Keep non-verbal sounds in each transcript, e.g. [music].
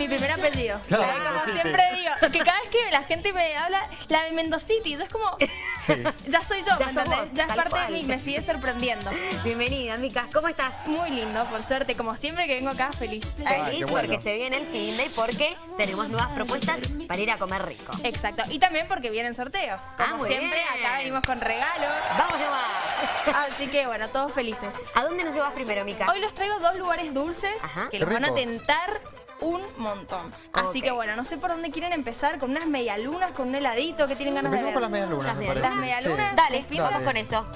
mi primer apellido. Como siempre digo, que cada vez que la gente me habla, la de Mendocity, es como, Sí. [laughs] ya soy yo, Ya ¿me entendés? vos, ya es parte cual. de mí, me sigue sorprendiendo. Bienvenida, Mica. ¿Cómo estás? Muy lindo, por suerte, como siempre que vengo acá, feliz. Feliz bueno. porque se viene el fin de y porque tenemos nuevas propuestas para ir a comer rico. Exacto, y también porque vienen sorteos. Ah, Como muy siempre, bien. acá venimos con regalos. Vamos nomás. Así que bueno, todos felices. ¿A dónde nos llevas primero, Mica? Hoy los traigo dos lugares dulces Ajá. que los van a tentar un montón. Así que bueno, no sé por dónde quieren empezar, con unas medialunas, con un heladito que tienen ganas de Empecemos ver. con las medias lunas, Las me medias- parece. Las medialunas. Sí. Dale, vamos con eso.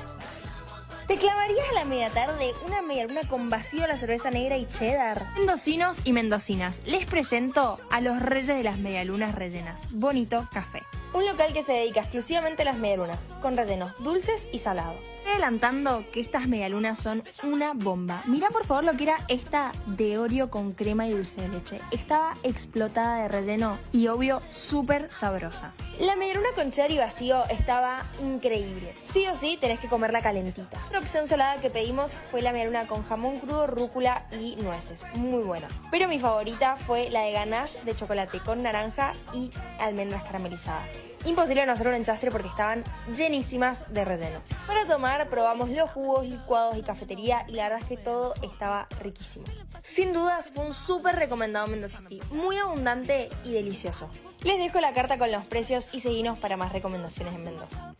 ¿Te clavarías a la media tarde una medialuna con vacío de la cerveza negra y cheddar? Mendocinos y mendocinas, les presento a los reyes de las medialunas rellenas, Bonito Café. Un local que se dedica exclusivamente a las medialunas, con rellenos dulces y salados. Estoy adelantando que estas medialunas son una bomba. Mira por favor lo que era esta de Oreo con crema y dulce de leche. Estaba explotada de relleno y obvio súper sabrosa. La medialuna con cheddar y vacío estaba increíble. Sí o sí tenés que comerla calentita. La opción salada que pedimos fue la medialuna con jamón crudo, rúcula y nueces. Muy buena. Pero mi favorita fue la de ganache de chocolate con naranja y almendras caramelizadas. Imposible no hacer un enchastre porque estaban llenísimas de relleno. Para tomar probamos los jugos, licuados y cafetería y la verdad es que todo estaba riquísimo. Sin dudas fue un súper recomendado Mendoza City, muy abundante y delicioso. Les dejo la carta con los precios y seguinos para más recomendaciones en Mendoza.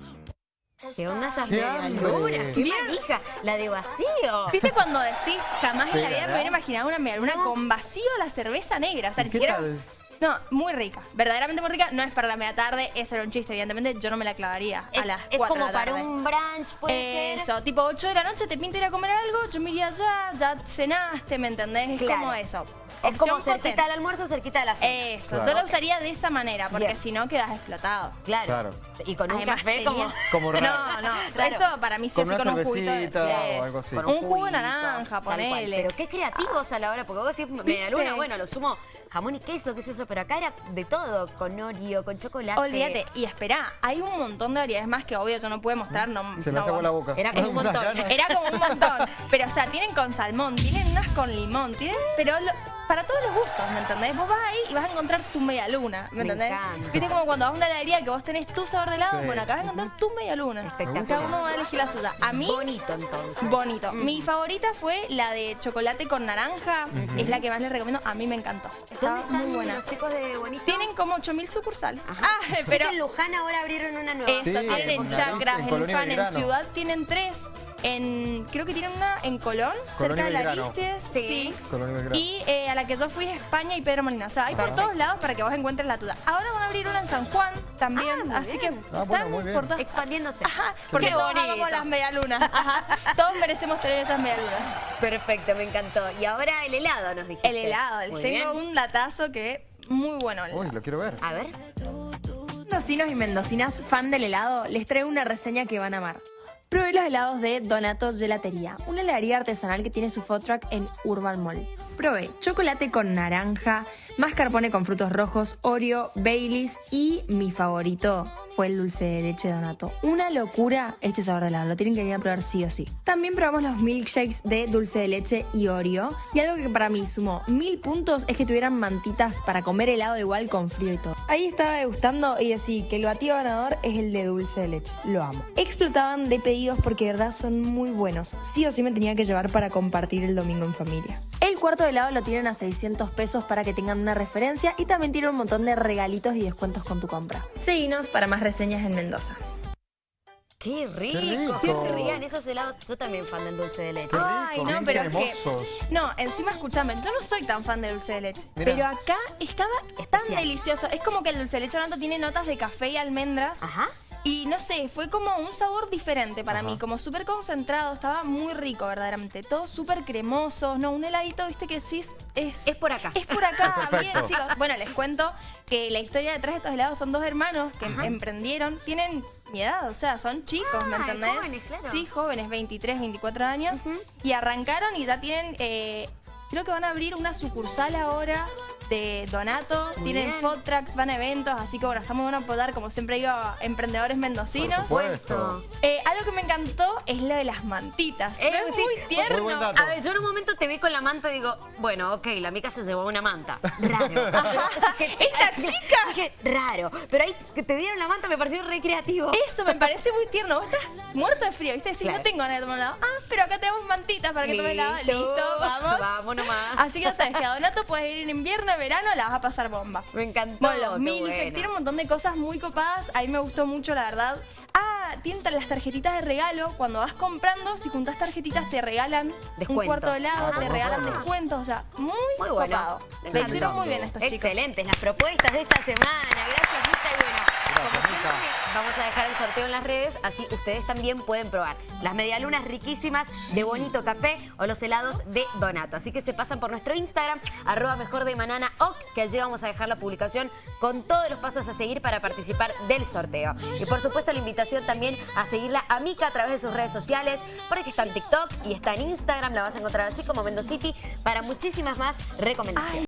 ¿Qué onda esas ¡Qué medialunas? ¡Qué manija! La de vacío. ¿Viste cuando decís jamás en la vida me hubiera imaginado una medialuna con vacío la cerveza negra? O sea, ¿Y ni siquiera. tal? No, muy rica. Verdaderamente muy rica. No es para la media tarde. Eso era un chiste. Evidentemente, yo no me la clavaría Es, a las es 4 como de la para tarde. un brunch, puede ser. Eso, tipo 8 de la noche, te pinta ir a comer algo, yo me iría allá, ya cenaste, ¿me entendés? Es Claro. como eso. Es como Opción cerquita hotel. al almuerzo, cerquita de la cena. Eso, Claro. yo la usaría de esa manera, porque si no quedas explotado. Claro. Claro. Y con un Además, café tenía- como... Como raro. No, no, [laughs] Claro. eso para mí sí Con una con un juguito. de- o algo así. Con Un jugo de juguito, naranja, ponele. Pero qué creativos a la hora, porque vos decís media luna, bueno, lo sumo jamón y queso, qué sé yo, pero acá era de todo, con Oreo, con chocolate. Olvídate, y espera, hay un montón de variedades más que obvio yo no puedo mostrar, no Se me no hace la boca. Era como un [laughs] montón. Era como un montón. Pero, o sea, tienen con salmón, tienen unas con limón, tienen. Pero lo- para todos los gustos, ¿me entendés? Vos vas ahí y vas a encontrar tu media luna, ¿me Me entendés? encanta. Viste como cuando vas a una heladería que vos tenés tu sabor de helado, Sí. bueno, acá vas a encontrar tu media luna. Espectacular. Cada uno va a elegir la suya. A mí. Bonito entonces. Bonito. Mi favorita fue la de chocolate con naranja. Es la que más les recomiendo. A mí me encantó. ¿Dónde Estaba están muy buena. los chicos de Bonito? Tienen como 8000 sucursales. Ajá. Ah, pero que en Luján ahora abrieron una nueva. eso, Sí, tienen en Chacras, en Luján, en. Ciudad tienen tres. En, creo que tienen una en Colón, cerca de la Belgrano. Vistes. Sí. Colonia Belgrano. Y eh, a la que yo fui es España y Pedro Molina. O sea, hay por Perfecto. todos lados para que vos encuentres la tuya. Ahora van a abrir una en San Juan también. Ah, muy así bien. que Ah, bueno, están muy bien. por todas Expandiéndose. Ajá, porque todos bonito. amamos las medialunas. Ajá. Todos merecemos tener esas medialunas. Perfecto, me encantó. Y ahora el helado nos dijiste. El helado, les Muy tengo bien. un latazo que muy bueno. el Uy, helado. lo quiero ver. A ver. Mendocinos y mendocinas fan del helado, les traigo una reseña que van a amar. Probé los helados de Donato Gelatería, una heladería artesanal que tiene su food truck en Urban Mall. Probé chocolate con naranja, mascarpone con frutos rojos, Oreo, Baileys y mi favorito fue el dulce de leche de Donato. Una locura este sabor de helado, lo tienen que venir a probar sí o sí. También probamos los milkshakes de dulce de leche y Oreo. Y algo que para mí sumó mil puntos es que tuvieran mantitas para comer helado igual con frío y todo. Ahí estaba degustando y decí que el batido ganador es el de dulce de leche. Lo amo. Explotaban de pedidos porque de verdad son muy buenos. Sí o sí me tenía que llevar para compartir el domingo en familia. El cuarto de helado lo tienen a 600 pesos para que tengan una referencia y también tiene un montón de regalitos y descuentos con tu compra. Seguinos para más reseñas en Mendoza. Qué rico. rico. Que se rían esos helados. Yo también fan del dulce de leche. Qué rico, Ay, no, pero es que-. No, encima escúchame, yo no soy tan fan de dulce de leche. Pero acá estaba tan Especial. delicioso. Es como que el dulce de leche Donato tiene notas de café y almendras. Ajá. Y no sé, fue como un sabor diferente para Ajá. mí, como súper concentrado, estaba muy rico verdaderamente, todo súper cremoso, no, un heladito, viste que sí es... Es por acá. Es por acá, [laughs] bien chicos. Bueno, les cuento que la historia detrás de estos helados son dos hermanos que Ajá. emprendieron, tienen mi edad, o sea, son chicos, ¿me Ah, entendés? jóvenes, claro. Sí, jóvenes, 23, 24 años. Y arrancaron y ya tienen, eh, creo que van a abrir una sucursal ahora de Donato, tienen Bien. food trucks, van a eventos, así que bueno, estamos van a apoyar, como siempre digo, a emprendedores mendocinos. Por supuesto. Eh, algo que me encantó es lo de las mantitas. Eh, es sí. muy tierno. Muy. A ver, yo en un momento te vi con la manta y digo, bueno, ok, la mica se llevó una manta. Raro. [laughs] Esta chica. Dije, raro. Pero ahí que te dieron la manta me pareció recreativo. Eso me parece muy tierno. Vos estás muerto de frío, ¿viste? Decís, Claro. no tengo ganas de tomar helado. Ah, pero acá tenemos mantitas para que tomes helado. Listo, vamos. Vamos nomás. Así que ya sabes que a Donato puedes ir en invierno, verano, la vas a pasar bomba. Me encantó. Bueno, tiene un montón de cosas muy copadas. A mí me gustó mucho, la verdad. Ah, tienen las tarjetitas de regalo. Cuando vas comprando, si juntás tarjetitas, te regalan un Descuentos. cuarto de helado, Ah, te regalan descuentos. O sea, muy, Muy bueno. copado. Me Le hicieron muy bien estos chicos. Excelentes las propuestas de esta semana. Gracias, Mica. Y bueno, vamos a dejar el sorteo en las redes, así ustedes también pueden probar las medialunas riquísimas de Bonito Café o los helados de Donato. Así que se pasan por nuestro Instagram, arroba mejor de manana oc, que allí vamos a dejar la publicación con todos los pasos a seguir para participar del sorteo. Y por supuesto la invitación también a seguirla a Mica a través de sus redes sociales, porque está en TikTok y está en Instagram, la vas a encontrar así como Mendocity, para muchísimas más recomendaciones.